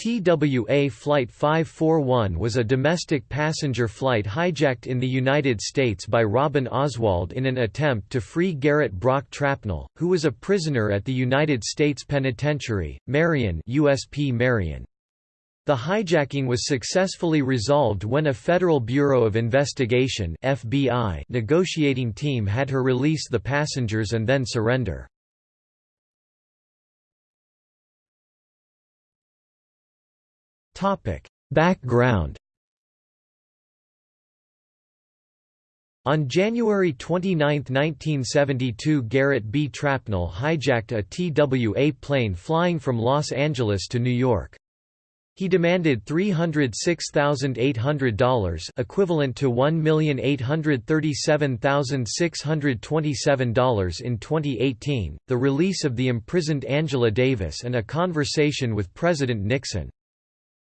TWA Flight 541 was a domestic passenger flight hijacked in the United States by Robin Oswald in an attempt to free Garrett Brock Trapnell, who was a prisoner at the United States Penitentiary, Marion USP Marion. The hijacking was successfully resolved when a Federal Bureau of Investigation FBI negotiating team had her release the passengers and then surrender. Background On January 29, 1972 Garrett B. Trapnell hijacked a TWA plane flying from Los Angeles to New York. He demanded $306,800 equivalent to $1,837,627 in 2018, the release of the imprisoned Angela Davis and a conversation with President Nixon.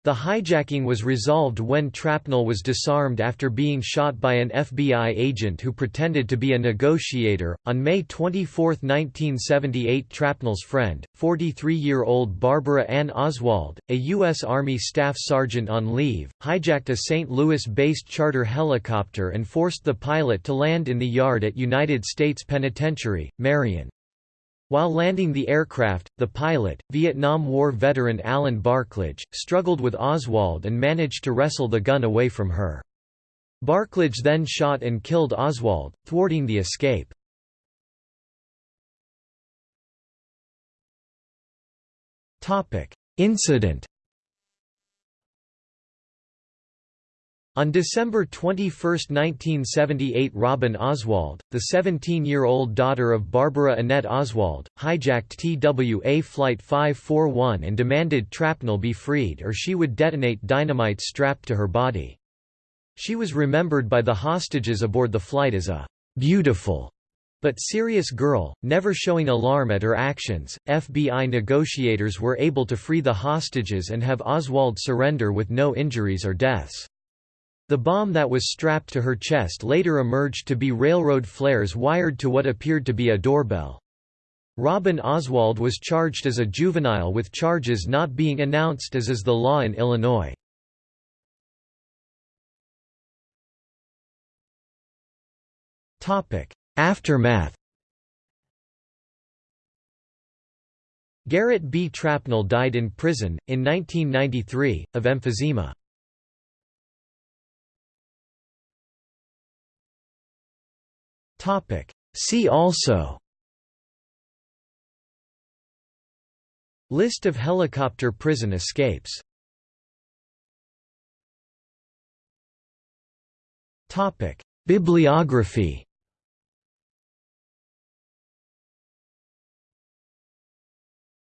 The hijacking was resolved when Trapnell was disarmed after being shot by an FBI agent who pretended to be a negotiator. On May 24, 1978, Trapnell's friend, 43 year old Barbara Ann Oswald, a U.S. Army staff sergeant on leave, hijacked a St. Louis based charter helicopter and forced the pilot to land in the yard at United States Penitentiary, Marion. While landing the aircraft, the pilot, Vietnam War veteran Allen Barklage, struggled with Oswald and managed to wrestle the gun away from her. Barklage then shot and killed Oswald, thwarting the escape. Incident On December 21, 1978 Robin Oswald, the 17-year-old daughter of Barbara Annette Oswald, hijacked TWA Flight 541 and demanded Trapnell be freed or she would detonate dynamite strapped to her body. She was remembered by the hostages aboard the flight as a «beautiful» but serious girl, never showing alarm at her actions. FBI negotiators were able to free the hostages and have Oswald surrender with no injuries or deaths. The bomb that was strapped to her chest later emerged to be railroad flares wired to what appeared to be a doorbell. Robin Oswald was charged as a juvenile with charges not being announced as is the law in Illinois. Aftermath Garrett B. Trapnell died in prison, in 1993, of emphysema. See also. List of helicopter prison escapes. Bibliography